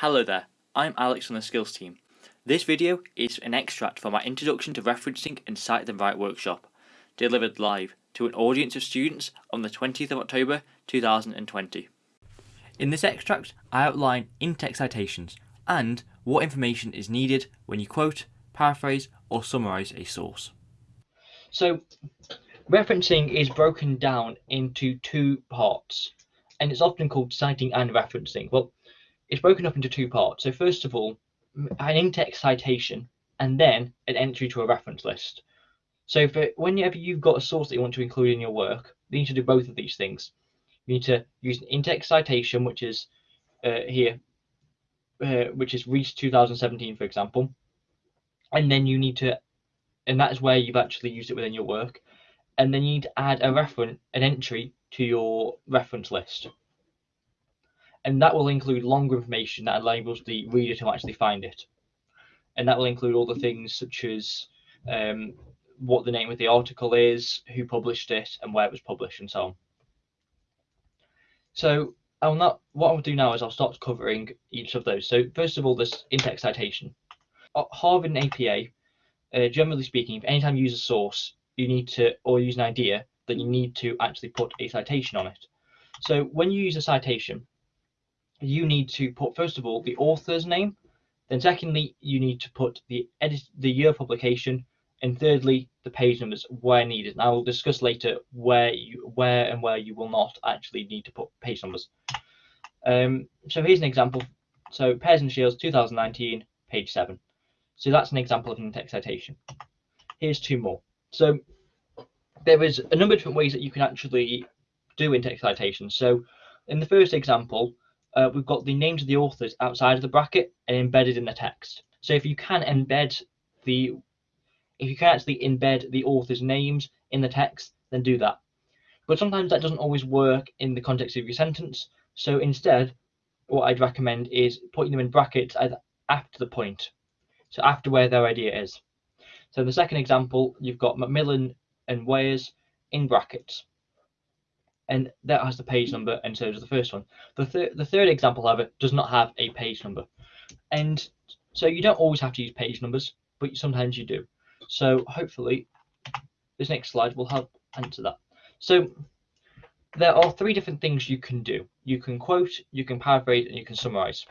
Hello there, I'm Alex from the Skills team. This video is an extract from our Introduction to Referencing and Cite Them Right workshop, delivered live to an audience of students on the 20th of October 2020. In this extract, I outline in-text citations and what information is needed when you quote, paraphrase or summarise a source. So, referencing is broken down into two parts, and it's often called citing and referencing. Well, it's broken up into two parts. So first of all, an in-text citation, and then an entry to a reference list. So for whenever you've got a source that you want to include in your work, you need to do both of these things. You need to use an in-text citation, which is uh, here, uh, which is Rees 2017, for example, and then you need to, and that's where you've actually used it within your work, and then you need to add a reference, an entry to your reference list and that will include longer information that enables the reader to actually find it. And that will include all the things such as um, what the name of the article is, who published it, and where it was published, and so on. So I'll not. What I'll do now is I'll start covering each of those. So first of all, this in-text citation. At Harvard and APA, uh, generally speaking, if anytime you use a source, you need to, or use an idea, then you need to actually put a citation on it. So when you use a citation, you need to put first of all the author's name, then secondly you need to put the edit the year of publication, and thirdly the page numbers where needed. And I will discuss later where you where and where you will not actually need to put page numbers. Um, so here's an example. So Pears and Shields 2019, page 7. So that's an example of an in-text citation. Here's two more. So there is a number of different ways that you can actually do in-text citations. So in the first example, uh, we've got the names of the authors outside of the bracket and embedded in the text. So if you can embed the, if you can actually embed the author's names in the text, then do that. But sometimes that doesn't always work in the context of your sentence. So instead, what I'd recommend is putting them in brackets after the point. So after where their idea is. So in the second example, you've got McMillan and Weyers in brackets and that has the page number, and so does the first one. The, the third example, however, does not have a page number. And so you don't always have to use page numbers, but sometimes you do. So hopefully this next slide will help answer that. So there are three different things you can do. You can quote, you can paraphrase, and you can summarize.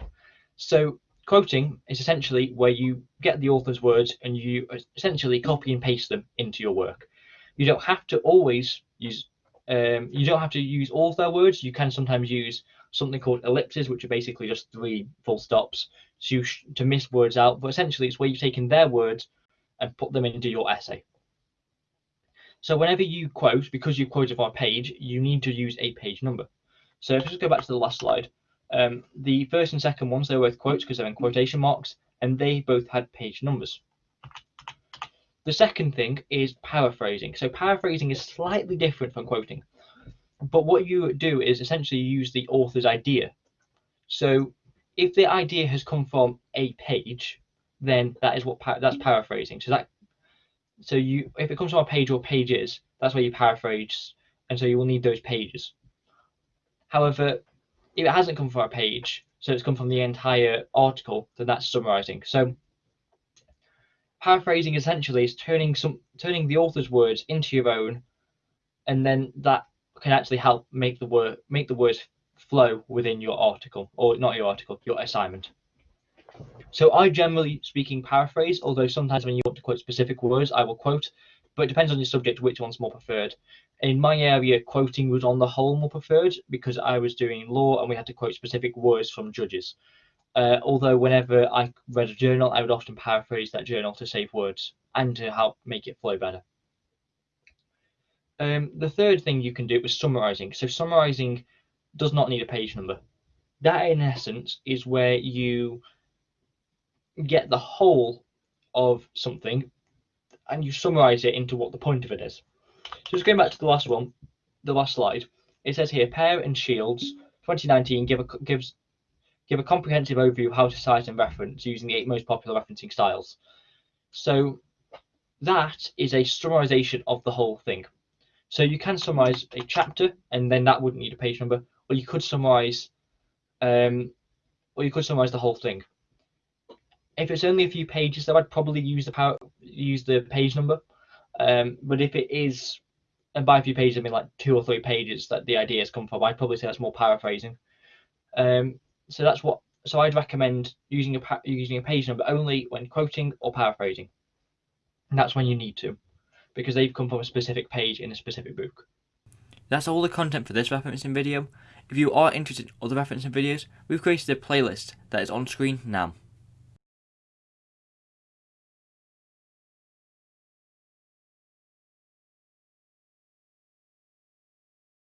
So quoting is essentially where you get the author's words and you essentially copy and paste them into your work. You don't have to always use um, you don't have to use all of their words. You can sometimes use something called ellipses, which are basically just three full stops to, to miss words out. But essentially, it's where you've taken their words and put them into your essay. So whenever you quote, because you quoted from a page, you need to use a page number. So if I just go back to the last slide, um, the first and second ones, they were both quotes because they're in quotation marks, and they both had page numbers. The second thing is paraphrasing. So paraphrasing is slightly different from quoting. But what you do is essentially use the author's idea. So if the idea has come from a page, then that is what that's paraphrasing. So that so you if it comes from a page or pages, that's where you paraphrase, and so you will need those pages. However, if it hasn't come from a page, so it's come from the entire article, then that's summarizing. So paraphrasing essentially is turning some turning the author's words into your own, and then that can actually help make the word make the words flow within your article or not your article, your assignment. So I generally speaking paraphrase, although sometimes when you want to quote specific words, I will quote, but it depends on your subject which one's more preferred. In my area, quoting was on the whole more preferred because I was doing law and we had to quote specific words from judges. Uh, although whenever I read a journal, I would often paraphrase that journal to save words and to help make it flow better. Um, the third thing you can do is summarizing. So summarizing does not need a page number. That in essence is where you get the whole of something and you summarize it into what the point of it is. So just going back to the last one, the last slide, it says here, Pair and Shields 2019 give a, gives give a comprehensive overview of how to cite and reference using the eight most popular referencing styles. So that is a summarization of the whole thing. So you can summarize a chapter and then that wouldn't need a page number, or you could summarize um, or you could summarize the whole thing. If it's only a few pages, though, I'd probably use the power, use the page number. Um, but if it is, and by a few pages I mean like two or three pages that the ideas come from, I'd probably say that's more paraphrasing. Um, so that's what. So I'd recommend using a using a page number only when quoting or paraphrasing. And that's when you need to, because they've come from a specific page in a specific book. That's all the content for this referencing video. If you are interested in other referencing videos, we've created a playlist that is on screen now.